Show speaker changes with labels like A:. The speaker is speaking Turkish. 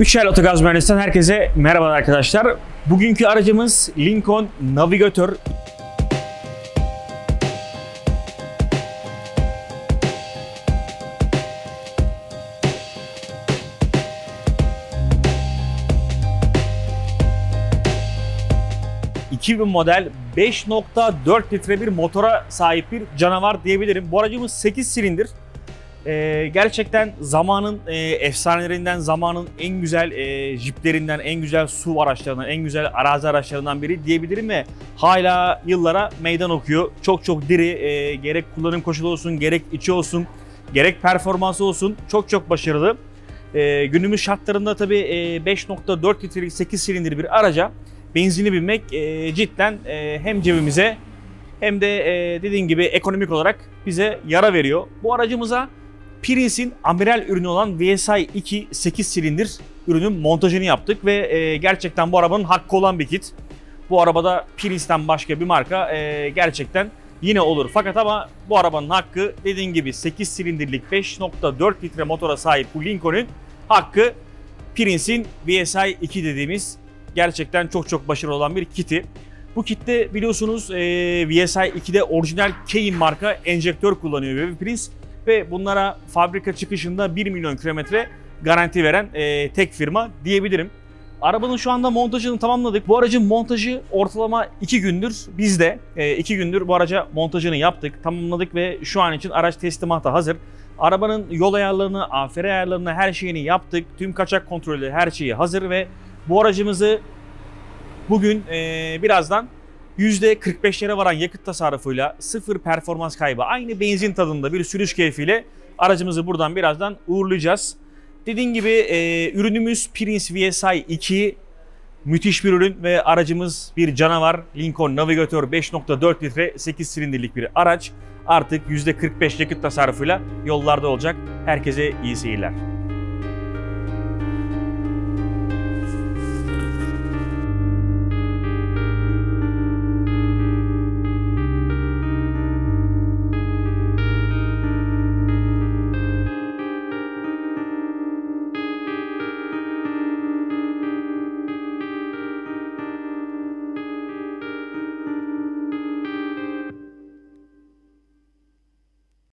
A: Üçel Otogaz Mühendisi'nden herkese merhaba arkadaşlar. Bugünkü aracımız Lincoln Navigator. ...2000 model 5.4 litre bir motora sahip bir canavar diyebilirim. Bu aracımız 8 silindir. Ee, gerçekten zamanın e, efsanelerinden, zamanın en güzel e, jiplerinden, en güzel su araçlarından, en güzel arazi araçlarından biri diyebilirim ve hala yıllara meydan okuyor. Çok çok diri, e, gerek kullanım koşulu olsun, gerek içi olsun, gerek performansı olsun çok çok başarılı. E, günümüz şartlarında tabii e, 5.4 litrelik 8 silindir bir araca benzini binmek e, cidden e, hem cebimize hem de e, dediğim gibi ekonomik olarak bize yara veriyor. Bu aracımıza Prince'in amiral ürünü olan VSI 2 8 silindir ürünün montajını yaptık ve e, gerçekten bu arabanın hakkı olan bir kit. Bu arabada Prince'ten başka bir marka e, gerçekten yine olur. Fakat ama bu arabanın hakkı dediğim gibi 8 silindirlik 5.4 litre motora sahip bu Lincoln'un hakkı Prince'in VSI 2 dediğimiz gerçekten çok çok başarılı olan bir kiti. Bu kitte biliyorsunuz e, VSI 2'de orijinal Kein marka enjektör kullanıyor ve Prince ve bunlara fabrika çıkışında 1 milyon kilometre garanti veren e, tek firma diyebilirim. Arabanın şu anda montajını tamamladık. Bu aracın montajı ortalama 2 gündür bizde. 2 gündür bu araca montajını yaptık, tamamladık ve şu an için araç teslimata hazır. Arabanın yol ayarlarını, AFR ayarlarını, her şeyini yaptık. Tüm kaçak kontrolü, her şeyi hazır ve bu aracımızı bugün e, birazdan %45'lere varan yakıt tasarrufuyla sıfır performans kaybı aynı benzin tadında bir sürüş keyfiyle aracımızı buradan birazdan uğurlayacağız. Dediğim gibi e, ürünümüz Prince VSI 2 müthiş bir ürün ve aracımız bir canavar Lincoln Navigator 5.4 litre 8 silindirlik bir araç. Artık %45 yakıt tasarrufuyla yollarda olacak. Herkese iyi seyirler.